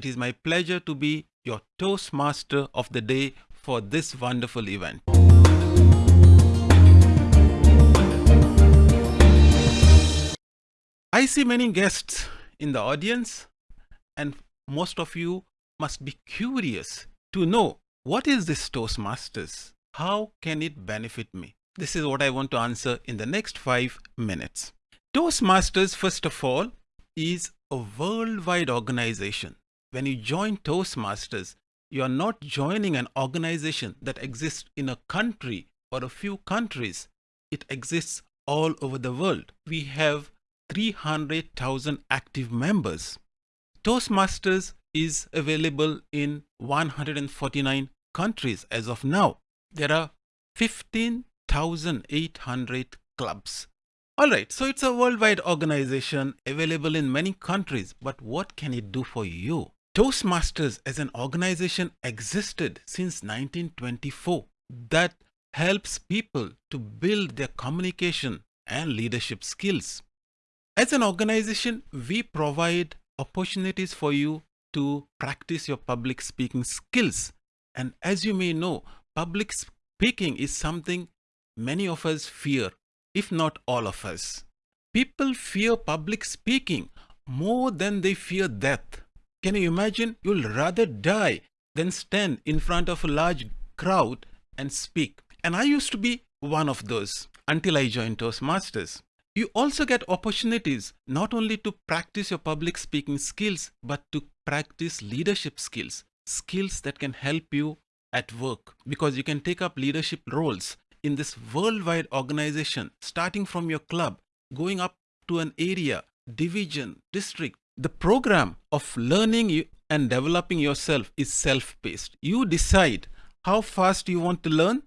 it is my pleasure to be your Toastmaster of the day for this wonderful event. I see many guests in the audience and most of you must be curious to know what is this Toastmasters? How can it benefit me? This is what I want to answer in the next five minutes. Toastmasters, first of all, is a worldwide organization. When you join Toastmasters, you are not joining an organization that exists in a country or a few countries. It exists all over the world. We have 300,000 active members. Toastmasters is available in 149 countries as of now. There are 15,800 clubs. Alright, so it's a worldwide organization available in many countries, but what can it do for you? Toastmasters as an organization existed since 1924 that helps people to build their communication and leadership skills. As an organization, we provide opportunities for you to practice your public speaking skills. And as you may know, public speaking is something many of us fear, if not all of us. People fear public speaking more than they fear death. Can you imagine? You'll rather die than stand in front of a large crowd and speak. And I used to be one of those until I joined Toastmasters. You also get opportunities not only to practice your public speaking skills, but to practice leadership skills, skills that can help you at work because you can take up leadership roles in this worldwide organization, starting from your club, going up to an area, division, district. The program of learning and developing yourself is self-paced. You decide how fast you want to learn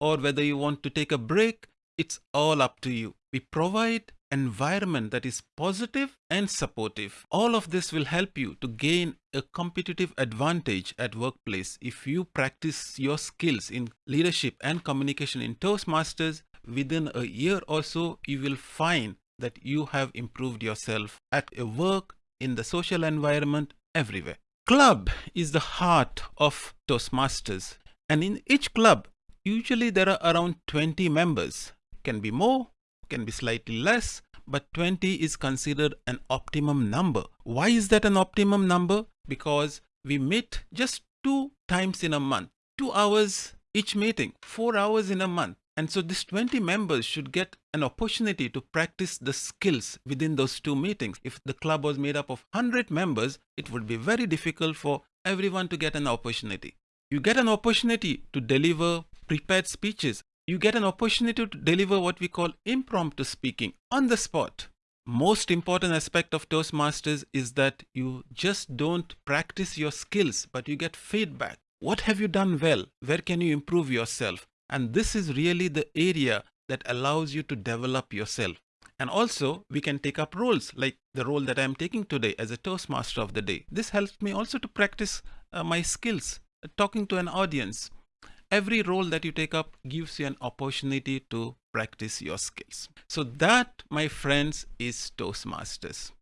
or whether you want to take a break. It's all up to you we provide environment that is positive and supportive. All of this will help you to gain a competitive advantage at workplace if you practice your skills in leadership and communication in Toastmasters within a year or so you will find that you have improved yourself at a work in the social environment everywhere. Club is the heart of Toastmasters and in each club usually there are around 20 members can be more can be slightly less, but 20 is considered an optimum number. Why is that an optimum number? Because we meet just two times in a month, two hours each meeting, four hours in a month. And so these 20 members should get an opportunity to practice the skills within those two meetings. If the club was made up of 100 members, it would be very difficult for everyone to get an opportunity. You get an opportunity to deliver prepared speeches you get an opportunity to deliver what we call impromptu speaking on the spot. Most important aspect of Toastmasters is that you just don't practice your skills, but you get feedback. What have you done well? Where can you improve yourself? And this is really the area that allows you to develop yourself. And also we can take up roles like the role that I'm taking today as a Toastmaster of the day. This helps me also to practice uh, my skills, uh, talking to an audience, every role that you take up gives you an opportunity to practice your skills. So that, my friends, is Toastmasters.